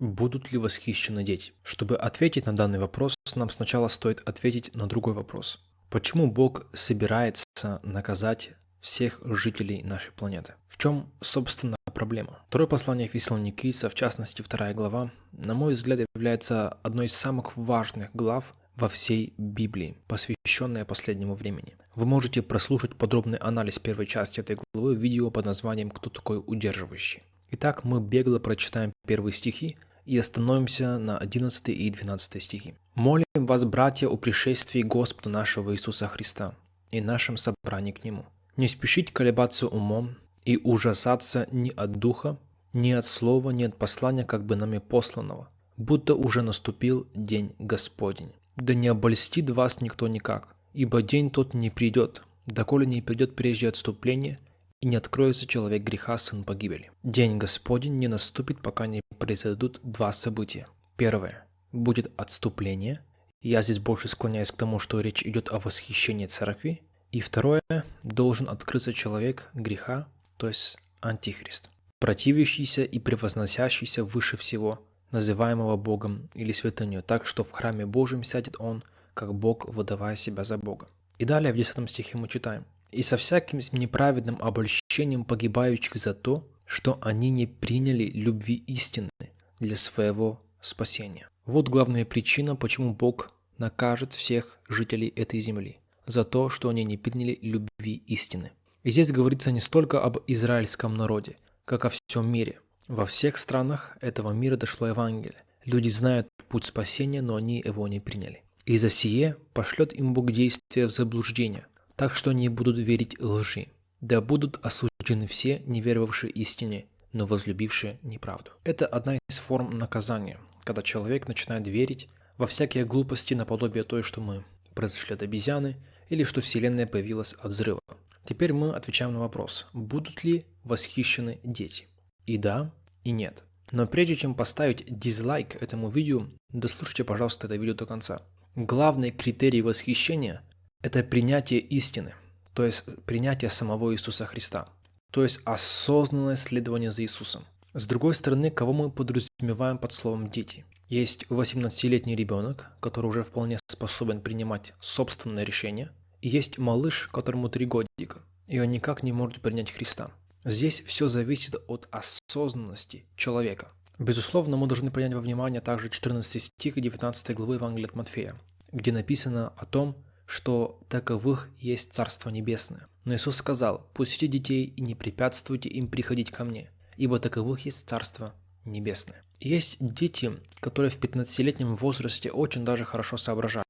Будут ли восхищены дети? Чтобы ответить на данный вопрос, нам сначала стоит ответить на другой вопрос. Почему Бог собирается наказать всех жителей нашей планеты? В чем, собственно, проблема? Второе послание Фессалоникийца, в частности, вторая глава, на мой взгляд, является одной из самых важных глав во всей Библии, посвященная последнему времени. Вы можете прослушать подробный анализ первой части этой главы в видео под названием «Кто такой удерживающий?». Итак, мы бегло прочитаем первые стихи, и остановимся на 11 и 12 стихи. «Молим вас, братья, о пришествии Господа нашего Иисуса Христа и нашем собрании к Нему. Не спешить колебаться умом и ужасаться ни от духа, ни от слова, ни от послания, как бы нами посланного, будто уже наступил день Господень. Да не обольстит вас никто никак, ибо день тот не придет, доколе не придет прежде отступление – и не откроется человек греха, сын погибели. День Господень не наступит, пока не произойдут два события. Первое. Будет отступление. Я здесь больше склоняюсь к тому, что речь идет о восхищении церкви. И второе. Должен открыться человек греха, то есть антихрист. Противящийся и превозносящийся выше всего, называемого Богом или святынью, так что в храме Божьем сядет он, как Бог, выдавая себя за Бога. И далее в 10 стихе мы читаем – и со всяким неправедным обольщением погибающих за то, что они не приняли любви истины для своего спасения. Вот главная причина, почему Бог накажет всех жителей этой земли за то, что они не приняли любви истины. И здесь говорится не столько об израильском народе, как о всем мире. Во всех странах этого мира дошло Евангелие. Люди знают путь спасения, но они его не приняли. И за сие пошлет им Бог действие в заблуждение, так что они будут верить лжи. Да будут осуждены все, не веровавшие истине, но возлюбившие неправду. Это одна из форм наказания, когда человек начинает верить во всякие глупости наподобие той, что мы произошли от обезьяны, или что Вселенная появилась от взрыва. Теперь мы отвечаем на вопрос, будут ли восхищены дети? И да, и нет. Но прежде чем поставить дизлайк этому видео, дослушайте, пожалуйста, это видео до конца. Главный критерий восхищения это принятие истины, то есть принятие самого Иисуса Христа, то есть осознанное следование за Иисусом. С другой стороны, кого мы подразумеваем под словом «дети»? Есть 18-летний ребенок, который уже вполне способен принимать собственное решение, и есть малыш, которому 3 годика, и он никак не может принять Христа. Здесь все зависит от осознанности человека. Безусловно, мы должны принять во внимание также 14 стих 19 главы Евангелия от Матфея, где написано о том, что таковых есть Царство Небесное. Но Иисус сказал, «Пустите детей и не препятствуйте им приходить ко мне, ибо таковых есть Царство Небесное». Есть дети, которые в 15-летнем возрасте очень даже хорошо соображают.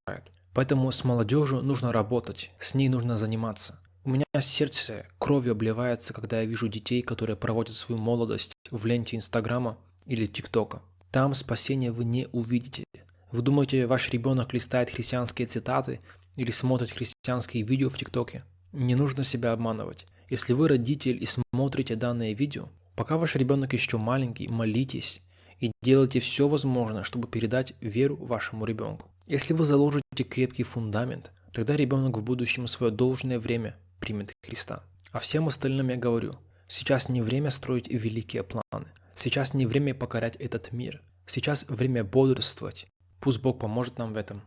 Поэтому с молодежью нужно работать, с ней нужно заниматься. У меня сердце кровью обливается, когда я вижу детей, которые проводят свою молодость в ленте Инстаграма или ТикТока. Там спасения вы не увидите. Вы думаете, ваш ребенок листает христианские цитаты или смотрит христианские видео в ТикТоке. Не нужно себя обманывать. Если вы родитель и смотрите данное видео, пока ваш ребенок еще маленький, молитесь и делайте все возможное, чтобы передать веру вашему ребенку. Если вы заложите крепкий фундамент, тогда ребенок в будущем свое должное время примет Христа. А всем остальным я говорю, сейчас не время строить великие планы, сейчас не время покорять этот мир, сейчас время бодрствовать. Пусть Бог поможет нам в этом.